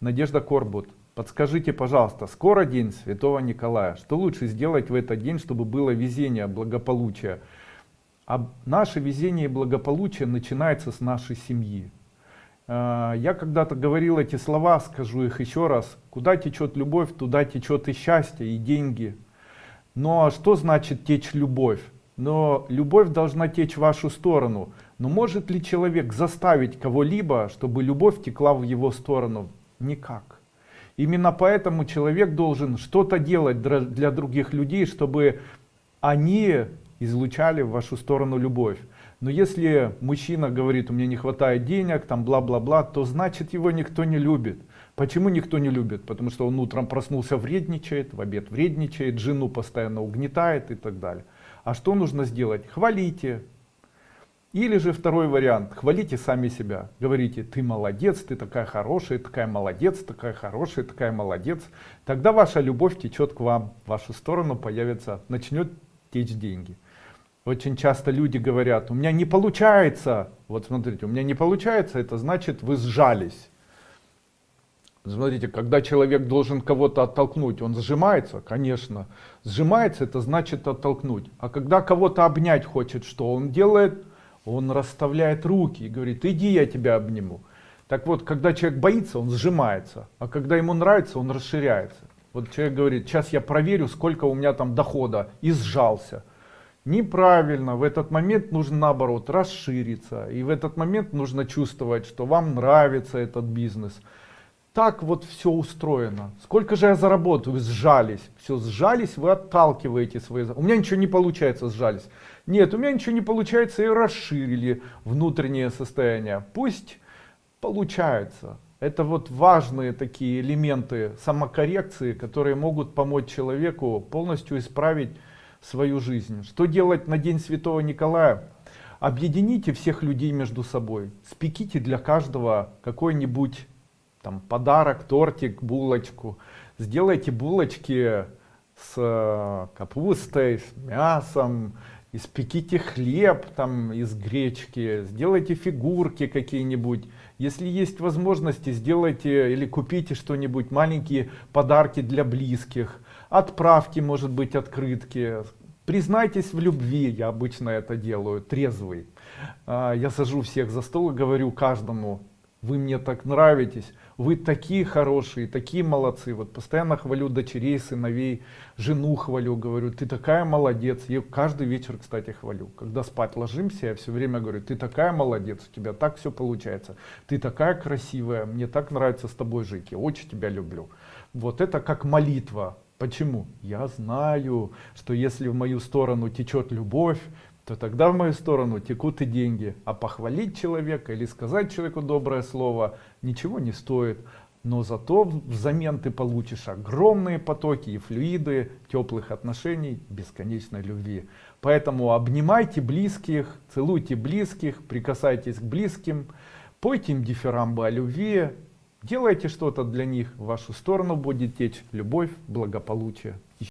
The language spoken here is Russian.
Надежда Корбут. Подскажите, пожалуйста, скоро день Святого Николая. Что лучше сделать в этот день, чтобы было везение, благополучие? А наше везение и благополучие начинается с нашей семьи. А, я когда-то говорил эти слова, скажу их еще раз. Куда течет любовь, туда течет и счастье, и деньги. Но что значит течь любовь? Но любовь должна течь в вашу сторону. Но может ли человек заставить кого-либо, чтобы любовь текла в его сторону? Никак. Именно поэтому человек должен что-то делать для других людей, чтобы они излучали в вашу сторону любовь. Но если мужчина говорит, у меня не хватает денег, там бла-бла-бла, то значит его никто не любит. Почему никто не любит? Потому что он утром проснулся, вредничает, в обед вредничает, жену постоянно угнетает и так далее. А что нужно сделать? Хвалите, или же второй вариант, хвалите сами себя, говорите, ты молодец, ты такая хорошая, такая молодец, такая хорошая, такая молодец. Тогда ваша любовь течет к вам, в вашу сторону появится, начнет течь деньги. Очень часто люди говорят, у меня не получается, вот смотрите, у меня не получается, это значит вы сжались. Смотрите, когда человек должен кого-то оттолкнуть, он сжимается, конечно. Сжимается, это значит оттолкнуть. А когда кого-то обнять хочет, что он делает? Он расставляет руки и говорит, иди я тебя обниму. Так вот, когда человек боится, он сжимается, а когда ему нравится, он расширяется. Вот человек говорит, сейчас я проверю, сколько у меня там дохода, и сжался. Неправильно, в этот момент нужно наоборот расшириться, и в этот момент нужно чувствовать, что вам нравится этот бизнес. Так вот все устроено. Сколько же я заработаю? Сжались. Все, сжались, вы отталкиваете свои... У меня ничего не получается, сжались. Нет, у меня ничего не получается и расширили внутреннее состояние. Пусть получается. Это вот важные такие элементы самокоррекции, которые могут помочь человеку полностью исправить свою жизнь. Что делать на День Святого Николая? Объедините всех людей между собой. Спеките для каждого какой-нибудь там подарок, тортик, булочку. Сделайте булочки с э, капустой, с мясом, испеките хлеб там из гречки, сделайте фигурки какие-нибудь. Если есть возможности, сделайте или купите что-нибудь, маленькие подарки для близких. Отправьте, может быть, открытки. Признайтесь в любви, я обычно это делаю, трезвый. А, я сажу всех за стол и говорю каждому, вы мне так нравитесь, вы такие хорошие, такие молодцы. Вот постоянно хвалю дочерей, сыновей, жену хвалю, говорю, ты такая молодец. Я каждый вечер, кстати, хвалю. Когда спать ложимся, я все время говорю, ты такая молодец, у тебя так все получается. Ты такая красивая, мне так нравится с тобой жить, я очень тебя люблю. Вот это как молитва. Почему? Я знаю, что если в мою сторону течет любовь, то тогда в мою сторону текут и деньги. А похвалить человека или сказать человеку доброе слово ничего не стоит. Но зато взамен ты получишь огромные потоки и флюиды теплых отношений, бесконечной любви. Поэтому обнимайте близких, целуйте близких, прикасайтесь к близким, пойте им дифирамбы о любви, делайте что-то для них, в вашу сторону будет течь любовь, благополучие.